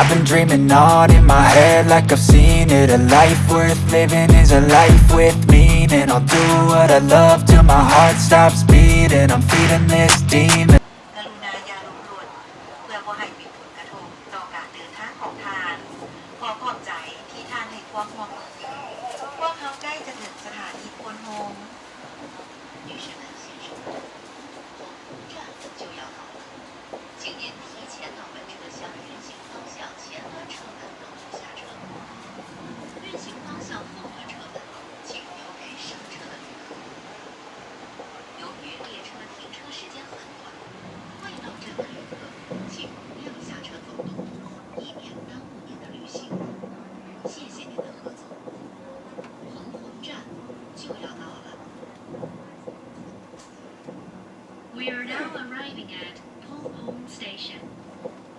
I've been dreaming on in my head like I've seen it. A life worth living is a life with meaning. I'll do what I love till my heart stops beating. I'm feeding this demon 您提前到本车厢运行方向前端车门等候下车。运行方向后端车门，请留给上车的旅客。由于列车停车时间很短，未到站的旅客，请不要下车走动，以免耽误您的旅行。谢谢您的合作。红红站就要到了。We are now arriving at Station.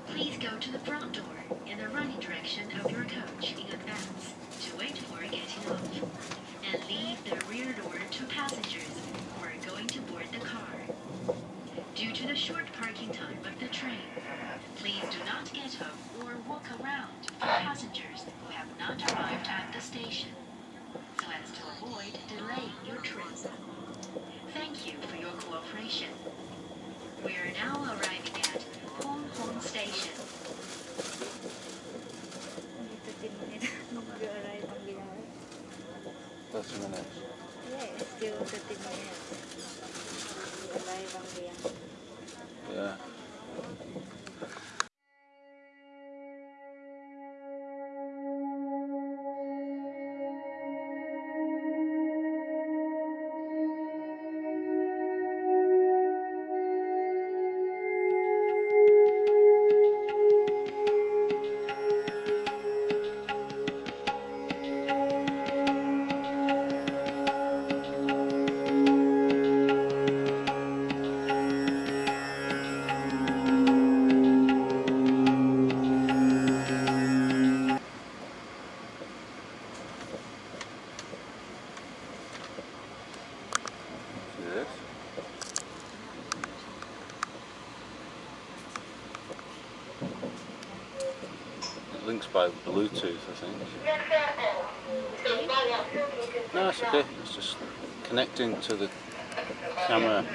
Please go to the front door in the running direction of your coach in advance to wait for getting off, and leave the rear door to passengers who are going to board the car. Due to the short parking time of the train, please do not get off or walk around for passengers who have not arrived at the station, so as to avoid delaying your trip. Thank you for your cooperation. We are now arriving links by Bluetooth, I think. No, it's okay. It's just connecting to the camera.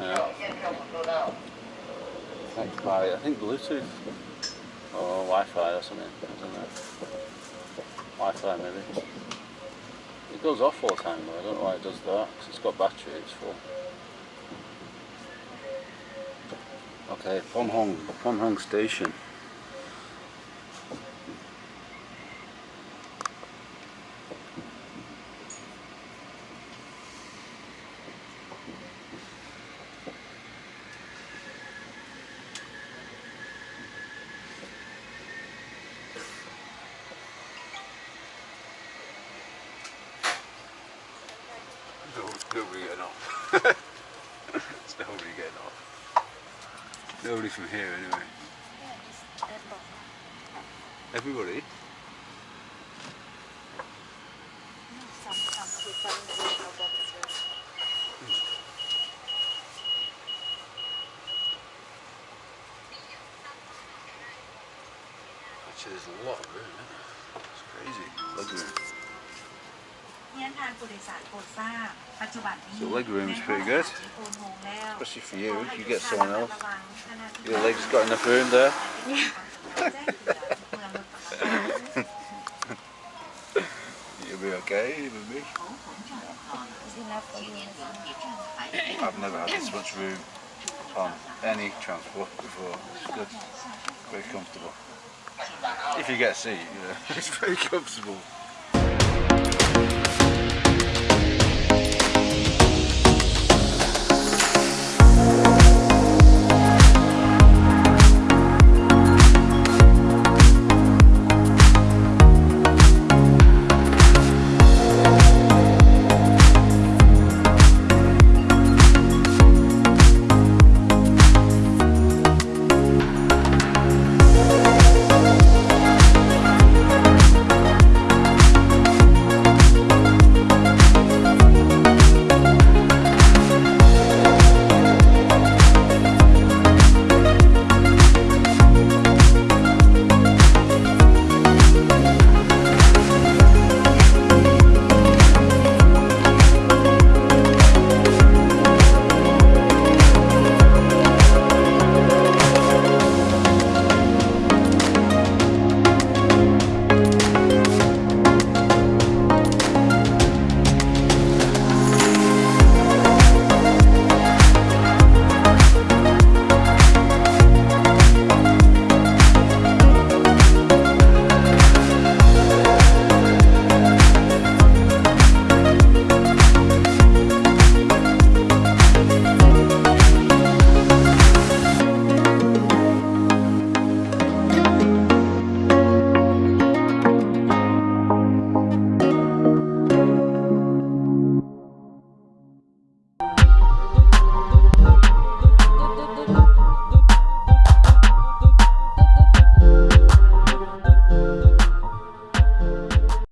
Yeah. By, I think, Bluetooth or Wi-Fi or something. I don't know. Wi-Fi maybe. It goes off all the time though. I don't know why it does that. 'cause it's got battery. It's full. Okay, Phonhong, Pom Hong Station. No, nobody getting off. There's nobody getting off. Nobody from here anyway. Everybody? some some people in the box as well. Actually, there's a lot of room, isn't there? It's crazy. Leg room. เรียนทานผู้โดยสารโปรดทราบ ปัจจุบันนี้ the leg room is pretty good, especially for you, if you get someone else. Your leg's got enough room there. You'll be okay with me. I've never had this much room on any transport before. It's good, very comfortable. If you get a seat, you know, it's very comfortable.